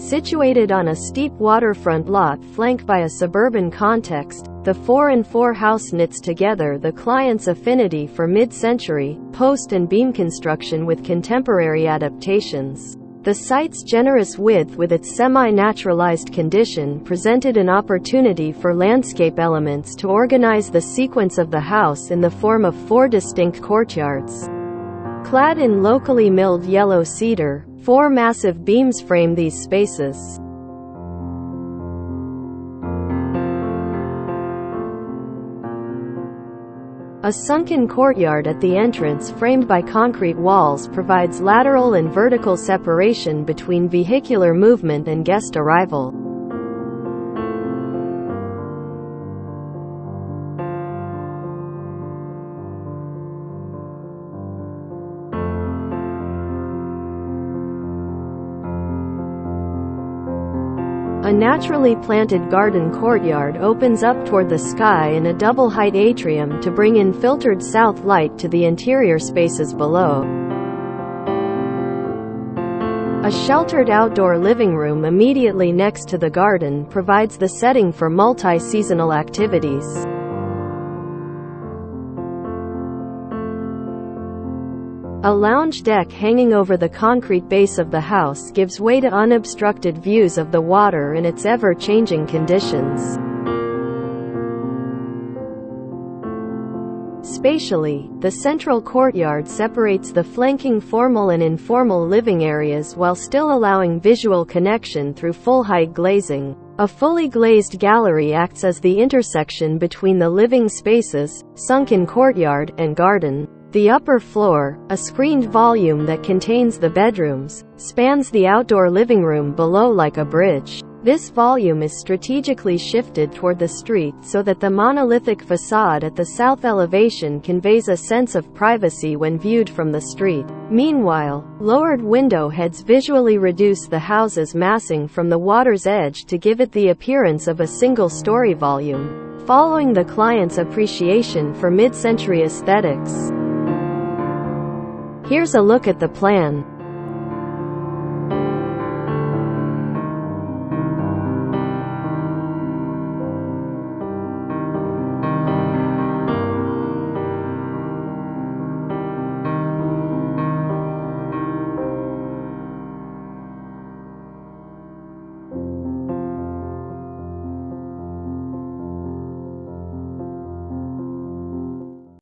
Situated on a steep waterfront lot flanked by a suburban context, the 4 and 4 house knits together the client's affinity for mid-century, post and beam construction with contemporary adaptations. The site's generous width with its semi-naturalized condition presented an opportunity for landscape elements to organize the sequence of the house in the form of four distinct courtyards. Clad in locally milled yellow cedar, four massive beams frame these spaces. A sunken courtyard at the entrance framed by concrete walls provides lateral and vertical separation between vehicular movement and guest arrival. A naturally planted garden courtyard opens up toward the sky in a double-height atrium to bring in filtered south light to the interior spaces below. A sheltered outdoor living room immediately next to the garden provides the setting for multi-seasonal activities. A lounge deck hanging over the concrete base of the house gives way to unobstructed views of the water in its ever-changing conditions. Spatially, the central courtyard separates the flanking formal and informal living areas while still allowing visual connection through full-height glazing. A fully glazed gallery acts as the intersection between the living spaces, sunken courtyard, and garden. The upper floor, a screened volume that contains the bedrooms, spans the outdoor living room below like a bridge. This volume is strategically shifted toward the street so that the monolithic facade at the south elevation conveys a sense of privacy when viewed from the street. Meanwhile, lowered window heads visually reduce the house's massing from the water's edge to give it the appearance of a single-story volume. Following the client's appreciation for mid-century aesthetics, Here's a look at the plan.